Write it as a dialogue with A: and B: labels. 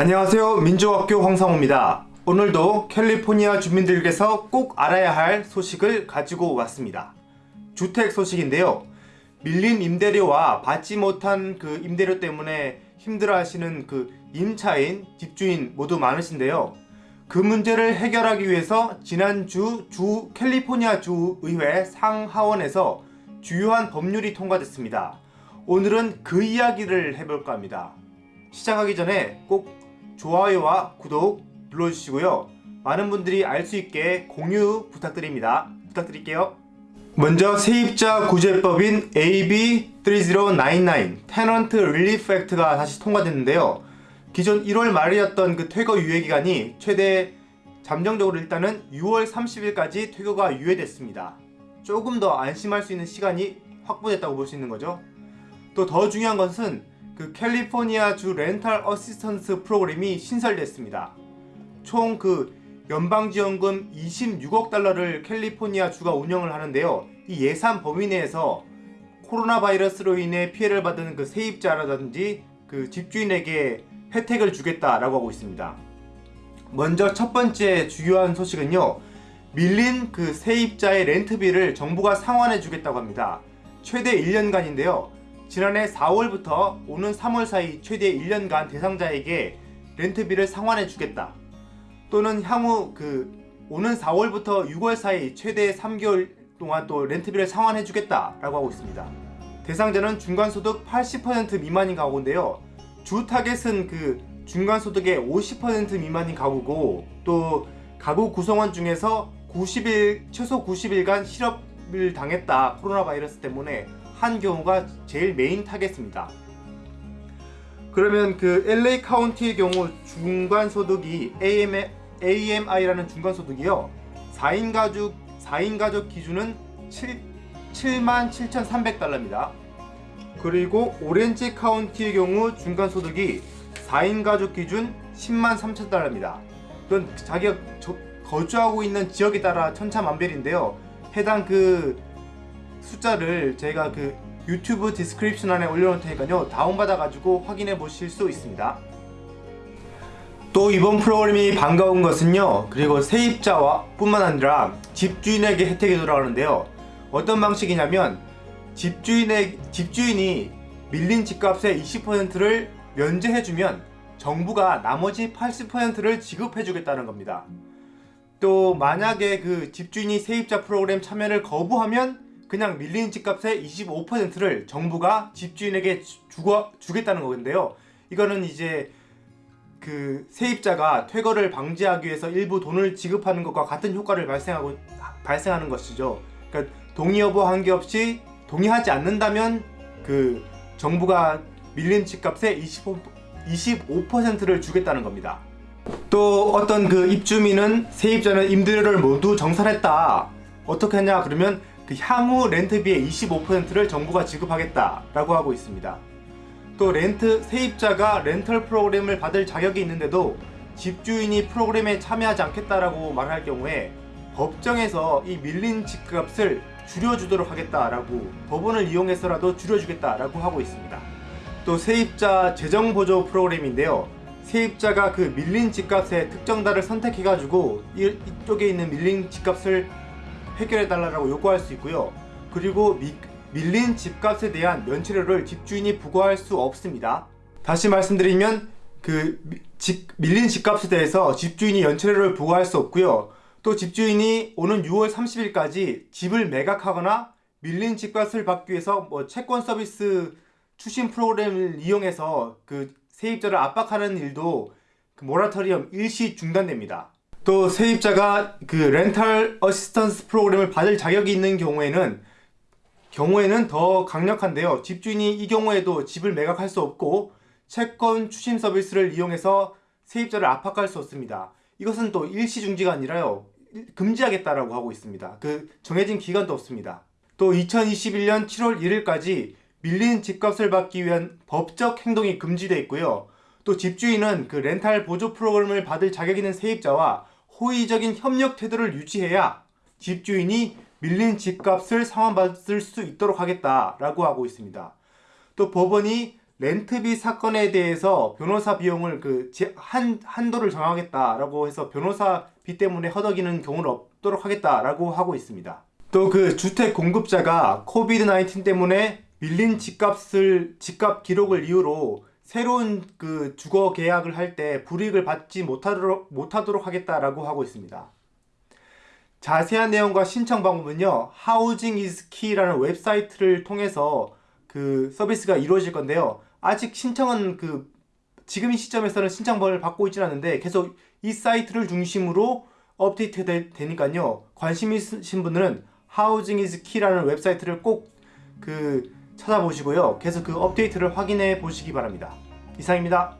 A: 안녕하세요. 민주학교 황상호입니다. 오늘도 캘리포니아 주민들께서 꼭 알아야 할 소식을 가지고 왔습니다. 주택 소식인데요. 밀린 임대료와 받지 못한 그 임대료 때문에 힘들어 하시는 그 임차인, 집주인 모두 많으신데요. 그 문제를 해결하기 위해서 지난주 주 캘리포니아 주의회 상하원에서 주요한 법률이 통과됐습니다. 오늘은 그 이야기를 해볼까 합니다. 시작하기 전에 꼭 좋아요와 구독 눌러주시고요. 많은 분들이 알 수 있게 공유 부탁드립니다. 부탁드릴게요. 먼저 세입자 구제법인 AB3099 Tenant Relief Act가 다시 통과됐는데요. 기존 1월 말이었던 그 퇴거 유예 기간이 최대 잠정적으로 일단은 6월 30일까지 퇴거가 유예됐습니다. 조금 더 안심할 수 있는 시간이 확보됐다고 볼 수 있는 거죠. 또 더 중요한 것은 그 캘리포니아 주 rental assistance 프로그램이 신설됐습니다. 총 그 연방지원금 26억 달러를 캘리포니아 주가 운영을 하는데요. 이 예산 범위 내에서 코로나 바이러스로 인해 피해를 받은 그 세입자라든지 그 집주인에게 혜택을 주겠다라고 하고 있습니다. 먼저 첫 번째 주요한 소식은요. 밀린 그 세입자의 렌트비를 정부가 상환해 주겠다고 합니다. 최대 1년간인데요. 지난해 4월부터 오는 3월 사이 최대 1년간 대상자에게 렌트비를 상환해 주겠다. 또는 향후 그 오는 4월부터 6월 사이 최대 3개월 동안 또 렌트비를 상환해 주겠다 라고 하고 있습니다. 대상자는 중간소득 80% 미만인 가구인데요. 주 타겟은 그 중간소득의 50% 미만인 가구고 또 가구 구성원 중에서 90일 최소 90일간 실업을 당했다 코로나 바이러스 때문에 한 경우가 제일 메인 타겟입니다. 그러면 그 LA 카운티의 경우 중간소득이 AMI라는 중간소득이요. 4인 가족 4인 가족 기준은 7, 77,300달러입니다. 그리고 오렌지 카운티의 경우 중간소득이 4인 가족 기준 10만 3천 달러입니다. 이건 자기가 거주하고 있는 지역에 따라 천차만별인데요. 해당 그 숫자를 제가 그 유튜브 description 안에 올려놓을 테니까요. 다운받아 가지고 확인해 보실 수 있습니다. 또 이번 프로그램이 반가운 것은요. 그리고 세입자와 뿐만 아니라 집주인에게 혜택이 돌아가는데요. 어떤 방식이냐면 집주인의, 집주인이 밀린 집값의 20%를 면제해주면 정부가 나머지 80%를 지급해주겠다는 겁니다. 또 만약에 그 집주인이 세입자 프로그램 참여를 거부하면 그냥 밀린 집값의 25%를 정부가 집주인에게 주고, 주겠다는 건데요. 이거는 이제 그 세입자가 퇴거를 방지하기 위해서 일부 돈을 지급하는 것과 같은 효과를 발생하고 발생하는 것이죠. 그러니까 동의 여부 한계없이 동의하지 않는다면 그 정부가 밀린 집값의 25, 25%를 주겠다는 겁니다. 또 어떤 그 입주민은 세입자는 임대료를 모두 정산했다. 어떻게 하냐 그러면 그 향후 렌트비의 25%를 정부가 지급하겠다라고 하고 있습니다. 또 렌트 세입자가 렌털 프로그램을 받을 자격이 있는데도 집주인이 프로그램에 참여하지 않겠다라고 말할 경우에 법정에서 이 밀린 집값을 줄여주도록 하겠다라고 법원을 이용해서라도 줄여주겠다라고 하고 있습니다. 또 세입자 재정보조 프로그램인데요. 세입자가 그 밀린 집값의 특정 달을 선택해가지고 이쪽에 있는 밀린 집값을 해결해 달라고 요구할 수 있고요. 그리고 미, 밀린 집값에 대한 면치료를 집주인이 부과할 수 없습니다. 다시 말씀드리면 그 집, 밀린 집값에 대해서 집주인이 연체료를 부과할 수 없고요. 또 집주인이 오는 6월 30일까지 집을 매각하거나 밀린 집값을 받기 위해서 뭐 채권 서비스 추심 프로그램을 이용해서 그 세입자를 압박하는 일도 그 모라토리엄 일시 중단됩니다. 또 세입자가 그 rental assistance 프로그램을 받을 자격이 있는 경우에는 경우에는 더 강력한데요. 집주인이 이 경우에도 집을 매각할 수 없고 채권 추심 서비스를 이용해서 세입자를 압박할 수 없습니다. 이것은 또 일시 중지가 아니라요. 금지하겠다라고 하고 있습니다. 그 정해진 기간도 없습니다. 또 2021년 7월 1일까지 밀린 집값을 받기 위한 법적 행동이 금지되어 있고요. 또 집주인은 그 렌탈 보조 프로그램을 받을 자격 있는 세입자와 호의적인 협력 태도를 유지해야 집주인이 밀린 집값을 상환받을 수 있도록 하겠다라고 하고 있습니다. 또 법원이 렌트비 사건에 대해서 변호사 비용을 그 한 한도를 정하겠다라고 해서 변호사비 때문에 허덕이는 경우는 없도록 하겠다라고 하고 있습니다. 또 그 주택 공급자가 COVID 19 때문에 밀린 집값을 집값 기록을 이유로 새로운 그 주거 계약을 할 때 불이익을 받지 못하도록 못하도록 하겠다라고 하고 있습니다. 자세한 내용과 신청 방법은요. Housing is Key라는 웹사이트를 통해서 그 서비스가 이루어질 건데요. 아직 신청은 그 지금 이 시점에서는 신청번을 받고 있지는 않은데 계속 이 사이트를 중심으로 업데이트 되, 되니까요. 관심 있으신 분들은 Housing is Key라는 웹사이트를 꼭그 찾아보시고요. 계속 그 업데이트를 확인해 보시기 바랍니다. 이상입니다.